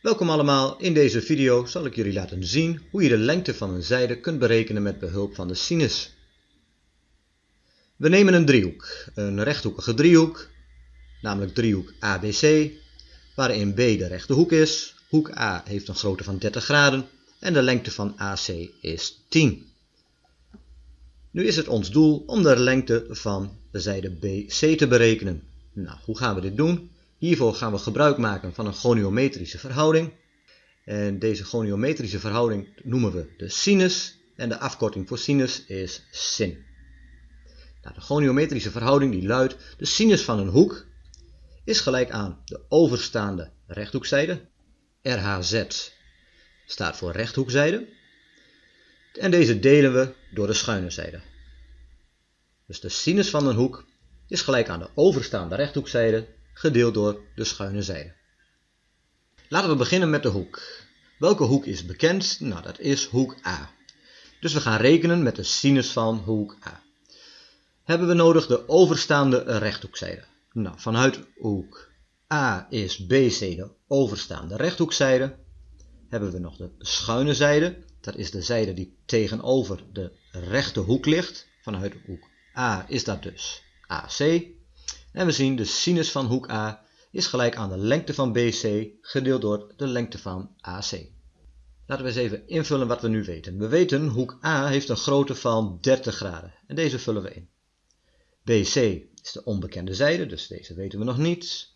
Welkom allemaal, in deze video zal ik jullie laten zien hoe je de lengte van een zijde kunt berekenen met behulp van de sinus. We nemen een driehoek, een rechthoekige driehoek, namelijk driehoek ABC, waarin B de rechte hoek is, hoek A heeft een grootte van 30 graden en de lengte van AC is 10. Nu is het ons doel om de lengte van de zijde BC te berekenen. Nou, hoe gaan we dit doen? Hiervoor gaan we gebruik maken van een goniometrische verhouding. En deze goniometrische verhouding noemen we de sinus. En de afkorting voor sinus is sin. Nou, de goniometrische verhouding die luidt, de sinus van een hoek is gelijk aan de overstaande rechthoekzijde. RHZ staat voor rechthoekzijde. En deze delen we door de schuine zijde. Dus de sinus van een hoek is gelijk aan de overstaande rechthoekzijde gedeeld door de schuine zijde. Laten we beginnen met de hoek. Welke hoek is bekend? Nou, dat is hoek A. Dus we gaan rekenen met de sinus van hoek A. Hebben we nodig de overstaande rechthoekzijde. Nou, vanuit hoek A is BC de overstaande rechthoekzijde. Hebben we nog de schuine zijde. Dat is de zijde die tegenover de rechte hoek ligt. Vanuit hoek A is dat dus AC. En we zien de sinus van hoek A is gelijk aan de lengte van BC gedeeld door de lengte van AC. Laten we eens even invullen wat we nu weten. We weten hoek A heeft een grootte van 30 graden. En deze vullen we in. BC is de onbekende zijde, dus deze weten we nog niet.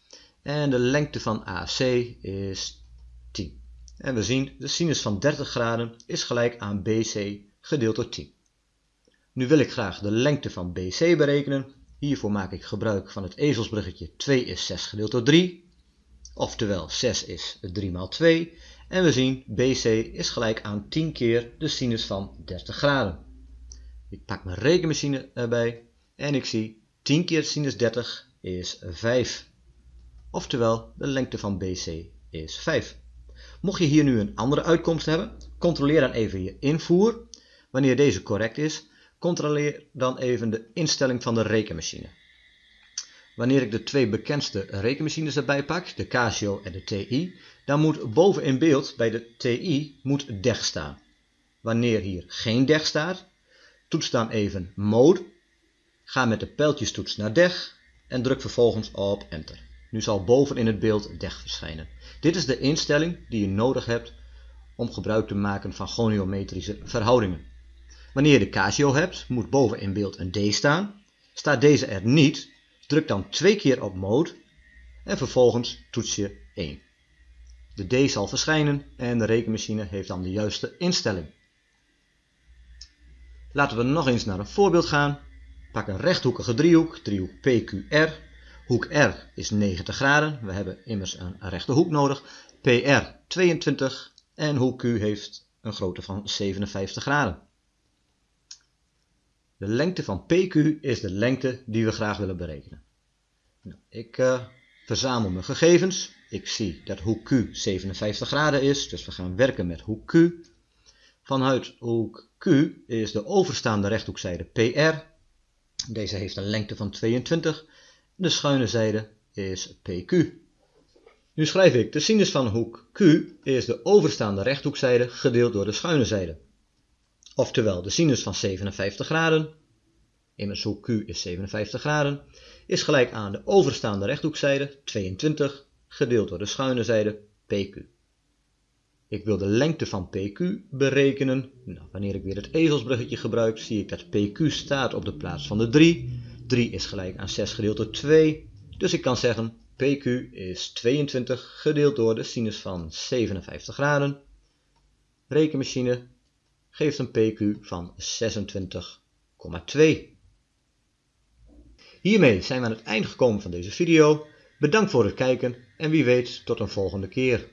En de lengte van AC is 10. En we zien de sinus van 30 graden is gelijk aan BC gedeeld door 10. Nu wil ik graag de lengte van BC berekenen. Hiervoor maak ik gebruik van het ezelsbruggetje 2 is 6 gedeeld door 3. Oftewel 6 is 3 maal 2. En we zien BC is gelijk aan 10 keer de sinus van 30 graden. Ik pak mijn rekenmachine erbij en ik zie 10 keer sinus 30 is 5. Oftewel de lengte van BC is 5. Mocht je hier nu een andere uitkomst hebben, controleer dan even je invoer. Wanneer deze correct is, Controleer dan even de instelling van de rekenmachine. Wanneer ik de twee bekendste rekenmachines erbij pak, de Casio en de TI, dan moet boven in beeld bij de TI moet DEG staan. Wanneer hier geen DEG staat, toets dan even Mode, ga met de pijltjestoets naar DEG en druk vervolgens op Enter. Nu zal boven in het beeld DEG verschijnen. Dit is de instelling die je nodig hebt om gebruik te maken van goniometrische verhoudingen. Wanneer je de Casio hebt, moet boven in beeld een D staan. Staat deze er niet, druk dan twee keer op Mode en vervolgens toets je 1. De D zal verschijnen en de rekenmachine heeft dan de juiste instelling. Laten we nog eens naar een voorbeeld gaan. Pak een rechthoekige driehoek, driehoek PQR. Hoek R is 90 graden, we hebben immers een rechte hoek nodig. PR 22 en hoek Q heeft een grootte van 57 graden. De lengte van PQ is de lengte die we graag willen berekenen. Nou, ik uh, verzamel mijn gegevens. Ik zie dat hoek Q 57 graden is, dus we gaan werken met hoek Q. Vanuit hoek Q is de overstaande rechthoekzijde PR. Deze heeft een lengte van 22. De schuine zijde is PQ. Nu schrijf ik de sinus van hoek Q is de overstaande rechthoekzijde gedeeld door de schuine zijde. Oftewel, de sinus van 57 graden, immers hoek Q is 57 graden, is gelijk aan de overstaande rechthoekzijde 22 gedeeld door de schuine zijde PQ. Ik wil de lengte van PQ berekenen. Nou, wanneer ik weer het ezelsbruggetje gebruik, zie ik dat PQ staat op de plaats van de 3. 3 is gelijk aan 6 gedeeld door 2. Dus ik kan zeggen PQ is 22 gedeeld door de sinus van 57 graden. Rekenmachine geeft een PQ van 26,2. Hiermee zijn we aan het einde gekomen van deze video. Bedankt voor het kijken en wie weet tot een volgende keer.